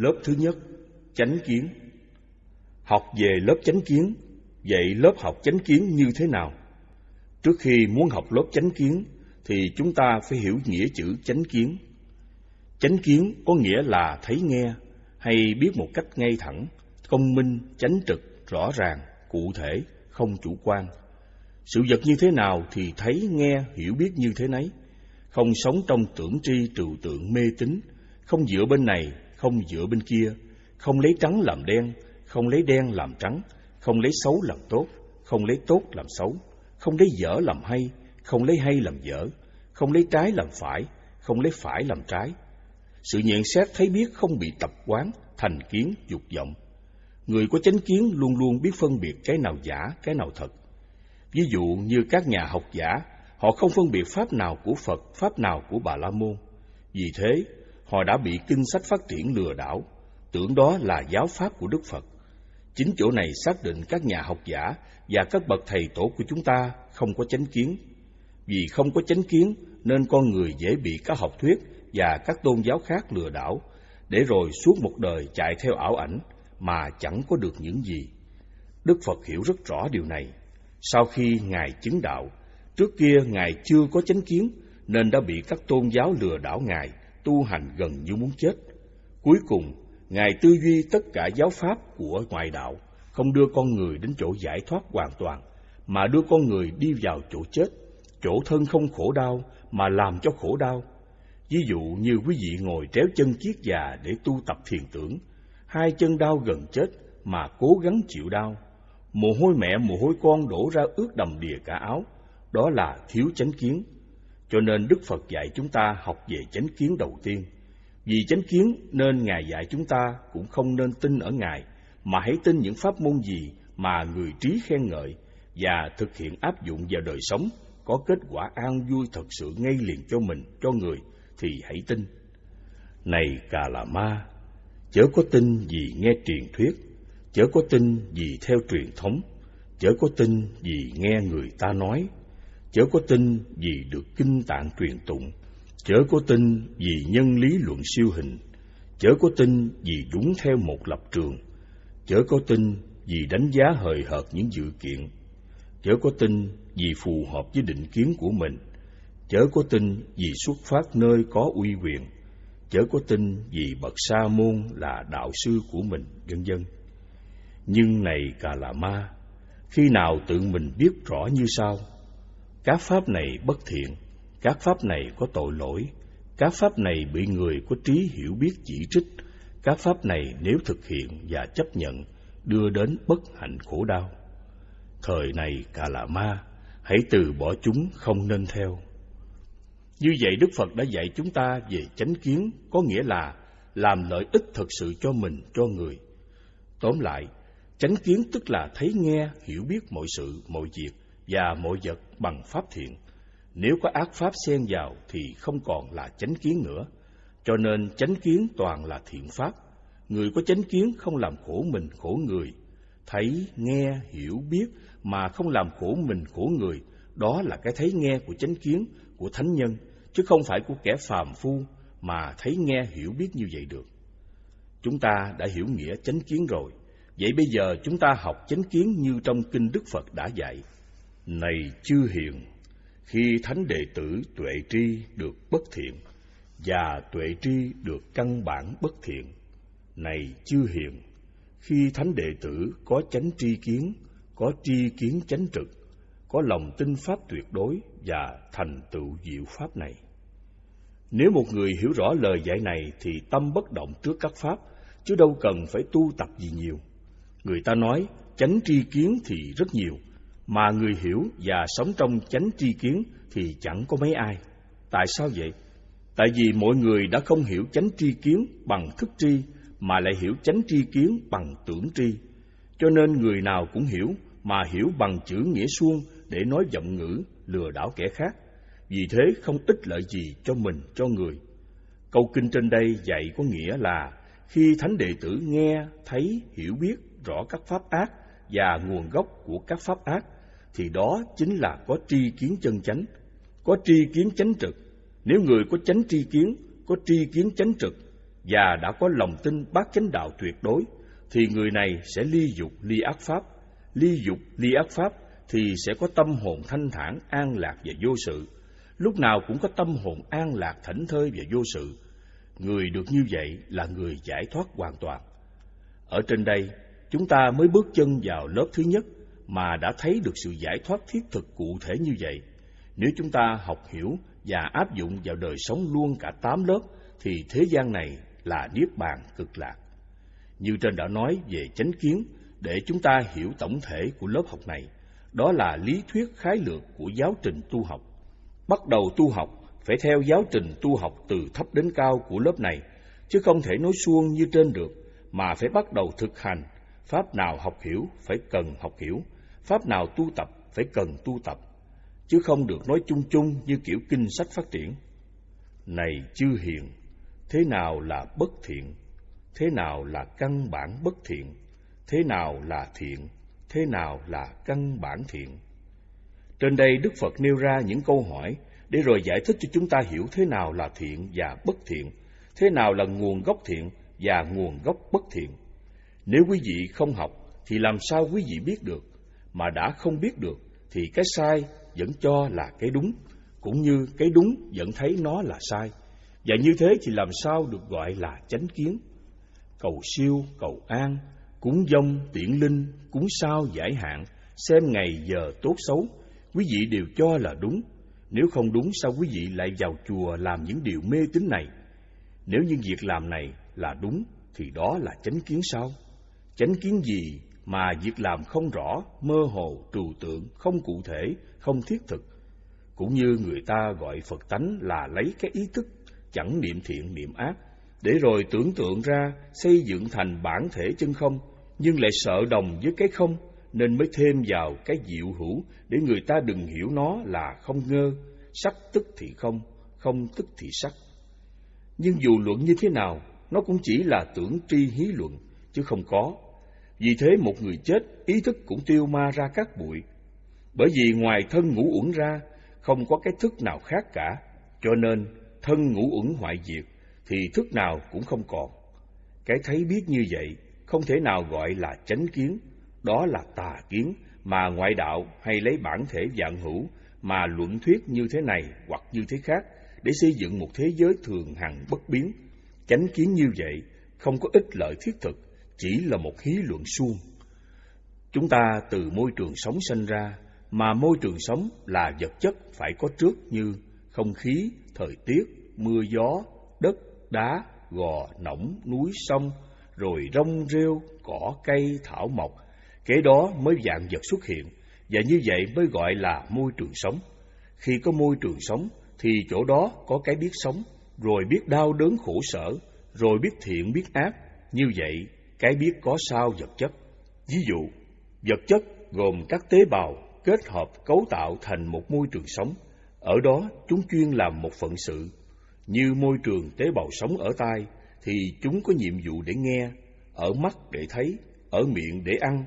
Lớp thứ nhất, chánh kiến. Học về lớp chánh kiến, vậy lớp học chánh kiến như thế nào? Trước khi muốn học lớp chánh kiến, thì chúng ta phải hiểu nghĩa chữ chánh kiến. Chánh kiến có nghĩa là thấy nghe, hay biết một cách ngay thẳng, công minh, chánh trực, rõ ràng, cụ thể, không chủ quan. Sự vật như thế nào thì thấy, nghe, hiểu biết như thế nấy. Không sống trong tưởng tri trừu tượng mê tín, không dựa bên này, không dựa bên kia, không lấy trắng làm đen, không lấy đen làm trắng, không lấy xấu làm tốt, không lấy tốt làm xấu, không lấy dở làm hay, không lấy hay làm dở, không lấy trái làm phải, không lấy phải làm trái. Sự nhận xét thấy biết không bị tập quán, thành kiến, dục vọng. Người có chánh kiến luôn luôn biết phân biệt cái nào giả, cái nào thật. Ví dụ như các nhà học giả, họ không phân biệt pháp nào của Phật, pháp nào của Bà La Môn. Vì thế, họ đã bị kinh sách phát triển lừa đảo, tưởng đó là giáo pháp của Đức Phật. Chính chỗ này xác định các nhà học giả và các bậc thầy tổ của chúng ta không có chánh kiến. Vì không có chánh kiến nên con người dễ bị các học thuyết và các tôn giáo khác lừa đảo, để rồi suốt một đời chạy theo ảo ảnh mà chẳng có được những gì. Đức Phật hiểu rất rõ điều này. Sau khi Ngài chứng đạo, trước kia Ngài chưa có chánh kiến nên đã bị các tôn giáo lừa đảo Ngài tu hành gần như muốn chết. Cuối cùng, Ngài tư duy tất cả giáo pháp của ngoại đạo, không đưa con người đến chỗ giải thoát hoàn toàn, mà đưa con người đi vào chỗ chết, chỗ thân không khổ đau mà làm cho khổ đau. Ví dụ như quý vị ngồi tréo chân chiếc già để tu tập thiền tưởng, hai chân đau gần chết mà cố gắng chịu đau. Mồ hôi mẹ, mồ hôi con đổ ra ướt đầm đìa cả áo, đó là thiếu chánh kiến. Cho nên Đức Phật dạy chúng ta học về chánh kiến đầu tiên. Vì chánh kiến nên Ngài dạy chúng ta cũng không nên tin ở Ngài, mà hãy tin những pháp môn gì mà người trí khen ngợi và thực hiện áp dụng vào đời sống có kết quả an vui thật sự ngay liền cho mình, cho người, thì hãy tin. Này Cà Là Ma, chớ có tin vì nghe truyền thuyết, chớ có tin vì theo truyền thống, chớ có tin vì nghe người ta nói, chớ có tin vì được kinh tạng truyền tụng, chớ có tin vì nhân lý luận siêu hình, chớ có tin vì đúng theo một lập trường, chớ có tin vì đánh giá hời hợt những dự kiện, chớ có tin vì phù hợp với định kiến của mình, chớ có tin vì xuất phát nơi có uy quyền, chớ có tin vì bậc sa môn là đạo sư của mình, vân vân. Nhưng này cà là ma, khi nào tự mình biết rõ như sau: các pháp này bất thiện, các pháp này có tội lỗi, các pháp này bị người có trí hiểu biết chỉ trích, các pháp này nếu thực hiện và chấp nhận đưa đến bất hạnh khổ đau. Thời này cả là ma, hãy từ bỏ chúng không nên theo. Như vậy Đức Phật đã dạy chúng ta về chánh kiến, có nghĩa là làm lợi ích thật sự cho mình, cho người. Tóm lại, chánh kiến tức là thấy nghe, hiểu biết mọi sự, mọi việc và mọi vật bằng pháp thiện. Nếu có ác pháp xen vào thì không còn là chánh kiến nữa. Cho nên chánh kiến toàn là thiện pháp. Người có chánh kiến không làm khổ mình khổ người. Thấy, nghe, hiểu, biết mà không làm khổ mình khổ người, đó là cái thấy nghe của chánh kiến, của thánh nhân, chứ không phải của kẻ phàm phu mà thấy nghe hiểu biết như vậy được. Chúng ta đã hiểu nghĩa chánh kiến rồi, vậy bây giờ chúng ta học chánh kiến như trong kinh Đức Phật đã dạy. Này chư hiền, khi thánh đệ tử tuệ tri được bất thiện và tuệ tri được căn bản bất thiện, này chư hiền, khi thánh đệ tử có chánh tri kiến, có tri kiến chánh trực, có lòng tin pháp tuyệt đối và thành tựu diệu pháp này. Nếu một người hiểu rõ lời dạy này thì tâm bất động trước các pháp, chứ đâu cần phải tu tập gì nhiều. Người ta nói chánh tri kiến thì rất nhiều, mà người hiểu và sống trong chánh tri kiến thì chẳng có mấy ai. Tại sao vậy? Tại vì mọi người đã không hiểu chánh tri kiến bằng thức tri, mà lại hiểu chánh tri kiến bằng tưởng tri. Cho nên người nào cũng hiểu, mà hiểu bằng chữ nghĩa suông để nói giọng ngữ, lừa đảo kẻ khác. Vì thế không ích lợi gì cho mình, cho người. Câu kinh trên đây dạy có nghĩa là khi thánh đệ tử nghe, thấy, hiểu biết rõ các pháp ác và nguồn gốc của các pháp ác, thì đó chính là có tri kiến chân chánh, có tri kiến chánh trực. Nếu người có chánh tri kiến, có tri kiến chánh trực, và đã có lòng tin bác chánh đạo tuyệt đối, thì người này sẽ ly dục ly ác pháp. Ly dục ly ác pháp thì sẽ có tâm hồn thanh thản, an lạc và vô sự. Lúc nào cũng có tâm hồn an lạc, thảnh thơi và vô sự. Người được như vậy là người giải thoát hoàn toàn. Ở trên đây, chúng ta mới bước chân vào lớp thứ nhất mà đã thấy được sự giải thoát thiết thực cụ thể như vậy. Nếu chúng ta học hiểu và áp dụng vào đời sống luôn cả tám lớp, thì thế gian này là niết bàn cực lạc. Như trên đã nói về chánh kiến, để chúng ta hiểu tổng thể của lớp học này, đó là lý thuyết khái lược của giáo trình tu học. Bắt đầu tu học phải theo giáo trình tu học từ thấp đến cao của lớp này, chứ không thể nói suông như trên được, mà phải bắt đầu thực hành. Pháp nào học hiểu phải cần học hiểu, pháp nào tu tập phải cần tu tập, chứ không được nói chung chung như kiểu kinh sách phát triển. Này chư hiền, thế nào là bất thiện? Thế nào là căn bản bất thiện? Thế nào là thiện? Thế nào là căn bản thiện? Trên đây Đức Phật nêu ra những câu hỏi để rồi giải thích cho chúng ta hiểu thế nào là thiện và bất thiện, thế nào là nguồn gốc thiện và nguồn gốc bất thiện. Nếu quý vị không học thì làm sao quý vị biết được, mà đã không biết được thì cái sai vẫn cho là cái đúng, cũng như cái đúng vẫn thấy nó là sai. Và như thế thì làm sao được gọi là chánh kiến? Cầu siêu, cầu an, cúng dông, tiễn linh, cúng sao giải hạn, xem ngày giờ tốt xấu, quý vị đều cho là đúng. Nếu không đúng sao quý vị lại vào chùa làm những điều mê tín này? Nếu những việc làm này là đúng thì đó là chánh kiến sao? Chánh kiến gì mà việc làm không rõ, mơ hồ, trừu tượng, không cụ thể, không thiết thực? Cũng như người ta gọi Phật tánh là lấy cái ý thức chẳng niệm thiện niệm ác, để rồi tưởng tượng ra xây dựng thành bản thể chân không, nhưng lại sợ đồng với cái không, nên mới thêm vào cái diệu hữu để người ta đừng hiểu nó là không ngơ, sắc tức thì không, không tức thì sắc. Nhưng dù luận như thế nào, nó cũng chỉ là tưởng tri hí luận, chứ không có. Vì thế một người chết, ý thức cũng tiêu ma ra các bụi. Bởi vì ngoài thân ngũ uẩn ra, không có cái thức nào khác cả, cho nên thân ngũ uẩn hoại diệt, thì thức nào cũng không còn. Cái thấy biết như vậy, không thể nào gọi là chánh kiến, đó là tà kiến mà ngoại đạo hay lấy bản thể dạng hữu mà luận thuyết như thế này hoặc như thế khác để xây dựng một thế giới thường hằng bất biến. Chánh kiến như vậy không có ích lợi thiết thực, chỉ là một hí luận suông. Chúng ta từ môi trường sống sinh ra, mà môi trường sống là vật chất phải có trước như không khí, thời tiết, mưa gió, đất, đá, gò, nõng, núi, sông, rồi rong rêu, cỏ cây, thảo mộc, kế đó mới dạng vật xuất hiện, và như vậy mới gọi là môi trường sống. Khi có môi trường sống, thì chỗ đó có cái biết sống, rồi biết đau đớn khổ sở, rồi biết thiện biết ác. Như vậy, cái biết có sao vật chất. Ví dụ, vật chất gồm các tế bào kết hợp cấu tạo thành một môi trường sống. Ở đó, chúng chuyên làm một phận sự. Như môi trường tế bào sống ở tai, thì chúng có nhiệm vụ để nghe, ở mắt để thấy, ở miệng để ăn,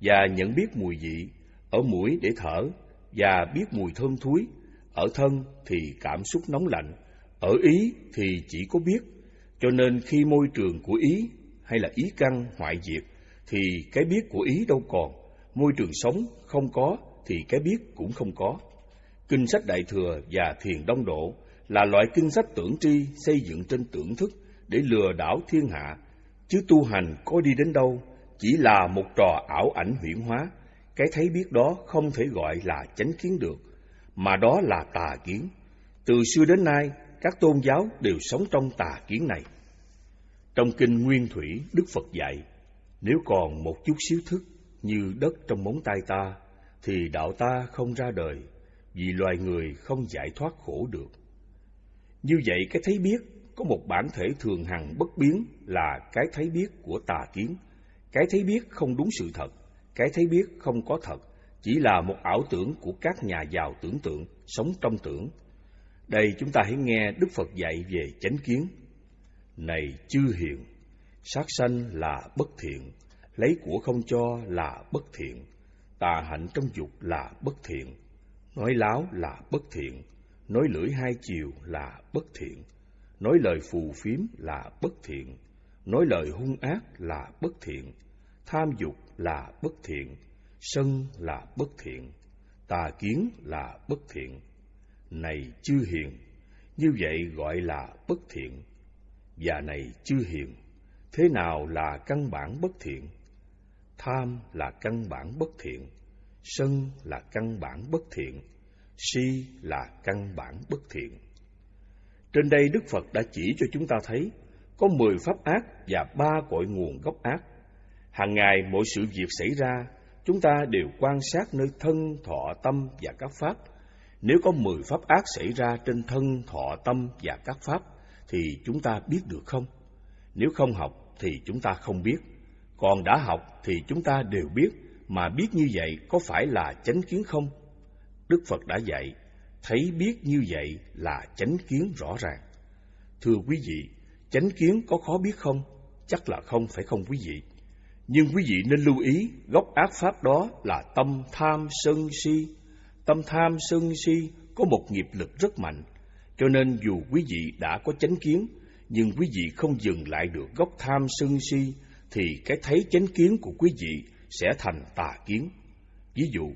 và nhận biết mùi vị, ở mũi để thở, và biết mùi thơm thúi, ở thân thì cảm xúc nóng lạnh, ở ý thì chỉ có biết. Cho nên khi môi trường của ý hay là ý căn hoại diệt, thì cái biết của ý đâu còn, môi trường sống không có thì cái biết cũng không có. Kinh sách Đại Thừa và Thiền Đông Độ là loại kinh sách tưởng tri xây dựng trên tưởng thức để lừa đảo thiên hạ, chứ tu hành có đi đến đâu, chỉ là một trò ảo ảnh huyễn hóa, cái thấy biết đó không thể gọi là chánh kiến được, mà đó là tà kiến. Từ xưa đến nay, các tôn giáo đều sống trong tà kiến này. Trong kinh Nguyên Thủy, Đức Phật dạy, nếu còn một chút xíu thức như đất trong móng tay ta, thì đạo ta không ra đời, vì loài người không giải thoát khổ được. Như vậy, cái thấy biết có một bản thể thường hằng bất biến là cái thấy biết của tà kiến. Cái thấy biết không đúng sự thật, cái thấy biết không có thật, chỉ là một ảo tưởng của các nhà giàu tưởng tượng, sống trong tưởng. Đây chúng ta hãy nghe Đức Phật dạy về chánh kiến. Này chư hiền, sát sanh là bất thiện, lấy của không cho là bất thiện, tà hạnh trong dục là bất thiện, nói láo là bất thiện, nói lưỡi hai chiều là bất thiện, nói lời phù phiếm là bất thiện, nói lời hung ác là bất thiện, tham dục là bất thiện, sân là bất thiện, tà kiến là bất thiện. Này chư hiền, như vậy gọi là bất thiện. Và này chưa hiền, thế nào là căn bản bất thiện? Tham là căn bản bất thiện, sân là căn bản bất thiện, si là căn bản bất thiện. Trên đây Đức Phật đã chỉ cho chúng ta thấy có mười pháp ác và ba cội nguồn gốc ác. Hàng ngày mỗi sự việc xảy ra, chúng ta đều quan sát nơi thân, thọ, tâm và các pháp. Nếu có mười pháp ác xảy ra trên thân, thọ, tâm và các pháp, thì chúng ta biết được không? Nếu không học thì chúng ta không biết. Còn đã học thì chúng ta đều biết, mà biết như vậy có phải là chánh kiến không? Đức Phật đã dạy, thấy biết như vậy là chánh kiến rõ ràng. Thưa quý vị, chánh kiến có khó biết không? Chắc là không phải không quý vị. Nhưng quý vị nên lưu ý, gốc ác pháp đó là tâm tham sân si. Tâm tham sân si có một nghiệp lực rất mạnh, cho nên dù quý vị đã có chánh kiến, nhưng quý vị không dừng lại được gốc tham sân si, thì cái thấy chánh kiến của quý vị sẽ thành tà kiến. Ví dụ,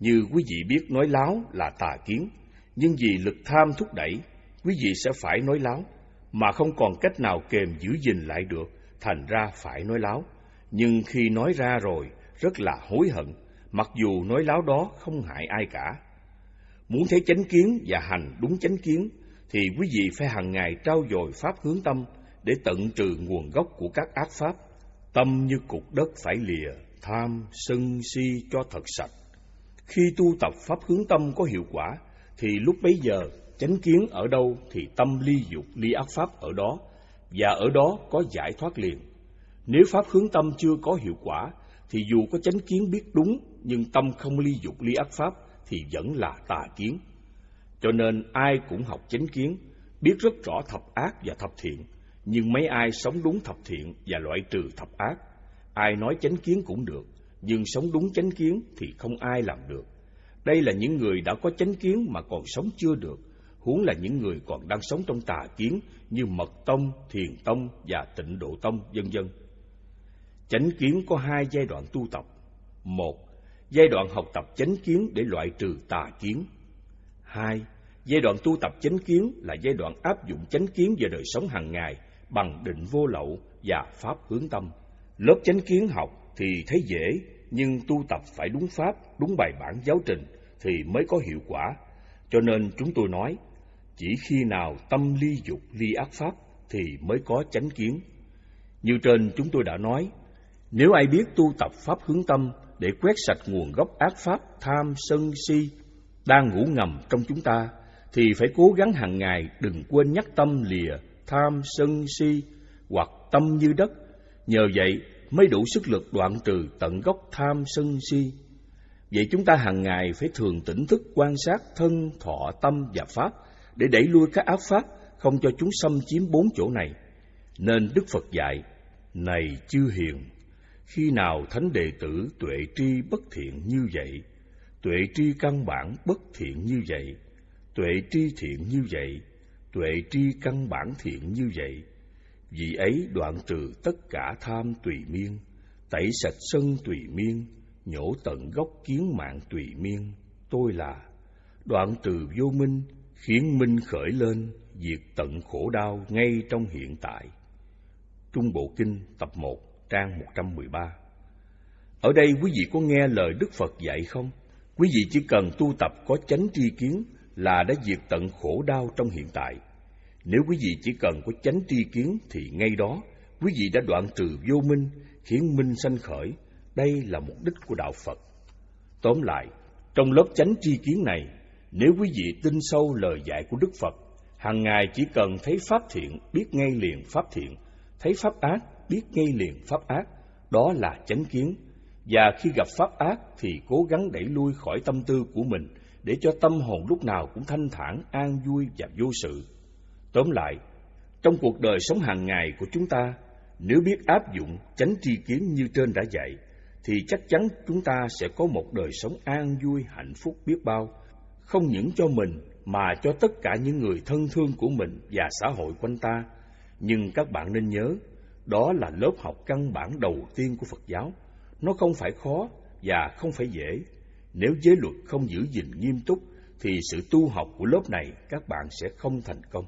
như quý vị biết nói láo là tà kiến, nhưng vì lực tham thúc đẩy, quý vị sẽ phải nói láo, mà không còn cách nào kềm giữ gìn lại được, thành ra phải nói láo. Nhưng khi nói ra rồi, rất là hối hận, mặc dù nói láo đó không hại ai cả. Muốn thấy chánh kiến và hành đúng chánh kiến, thì quý vị phải hàng ngày trao dồi pháp hướng tâm để tận trừ nguồn gốc của các ác pháp. Tâm như cục đất phải lìa, tham, sân, si cho thật sạch. Khi tu tập pháp hướng tâm có hiệu quả, thì lúc bấy giờ chánh kiến ở đâu thì tâm ly dục ly ác pháp ở đó, và ở đó có giải thoát liền. Nếu pháp hướng tâm chưa có hiệu quả, thì dù có chánh kiến biết đúng, nhưng tâm không ly dục ly ác pháp, thì vẫn là tà kiến. Cho nên ai cũng học chánh kiến, biết rất rõ thập ác và thập thiện, nhưng mấy ai sống đúng thập thiện và loại trừ thập ác. Ai nói chánh kiến cũng được, nhưng sống đúng chánh kiến thì không ai làm được. Đây là những người đã có chánh kiến mà còn sống chưa được, huống là những người còn đang sống trong tà kiến như mật tông, thiền tông và tịnh độ tông, vân vân. Chánh kiến có hai giai đoạn tu tập. Một, giai đoạn học tập chánh kiến để loại trừ tà kiến. Hai, giai đoạn tu tập chánh kiến là giai đoạn áp dụng chánh kiến vào đời sống hàng ngày bằng định vô lậu và pháp hướng tâm. Lớp chánh kiến học thì thấy dễ, nhưng tu tập phải đúng pháp, đúng bài bản giáo trình thì mới có hiệu quả. Cho nên chúng tôi nói, chỉ khi nào tâm ly dục ly ác pháp thì mới có chánh kiến. Như trên chúng tôi đã nói, nếu ai biết tu tập pháp hướng tâm để quét sạch nguồn gốc ác pháp tham sân si đang ngủ ngầm trong chúng ta, thì phải cố gắng hàng ngày đừng quên nhắc tâm lìa tham sân si hoặc tâm như đất. Nhờ vậy mới đủ sức lực đoạn trừ tận gốc tham sân si. Vậy chúng ta hàng ngày phải thường tỉnh thức quan sát thân, thọ, tâm và pháp để đẩy lui các ác pháp, không cho chúng xâm chiếm bốn chỗ này. Nên Đức Phật dạy, này chư hiền, khi nào thánh đệ tử tuệ tri bất thiện như vậy, tuệ tri căn bản bất thiện như vậy, tuệ tri thiện như vậy, tuệ tri căn bản thiện như vậy, vì ấy đoạn trừ tất cả tham tùy miên, tẩy sạch sân tùy miên, nhổ tận gốc kiến mạng tùy miên. Tôi là đoạn trừ vô minh, khiến minh khởi lên, diệt tận khổ đau ngay trong hiện tại. Trung Bộ Kinh tập 1 trang 113 Ở đây quý vị có nghe lời Đức Phật dạy không? Quý vị chỉ cần tu tập có chánh tri kiến là đã diệt tận khổ đau trong hiện tại. Nếu quý vị chỉ cần có chánh tri kiến thì ngay đó quý vị đã đoạn trừ vô minh, khiến minh sanh khởi. Đây là mục đích của đạo Phật. Tóm lại, trong lớp chánh tri kiến này, nếu quý vị tin sâu lời dạy của Đức Phật, hàng ngày chỉ cần thấy pháp thiện, biết ngay liền pháp thiện, thấy pháp ác, biết ngay liền pháp ác, đó là chánh kiến. Và khi gặp pháp ác thì cố gắng đẩy lui khỏi tâm tư của mình để cho tâm hồn lúc nào cũng thanh thản, an vui và vô sự. Tóm lại, trong cuộc đời sống hàng ngày của chúng ta, nếu biết áp dụng chánh tri kiến như trên đã dạy, thì chắc chắn chúng ta sẽ có một đời sống an vui, hạnh phúc biết bao, không những cho mình mà cho tất cả những người thân thương của mình và xã hội quanh ta. Nhưng các bạn nên nhớ, đó là lớp học căn bản đầu tiên của Phật giáo. Nó không phải khó và không phải dễ. Nếu giới luật không giữ gìn nghiêm túc, thì sự tu học của lớp này các bạn sẽ không thành công.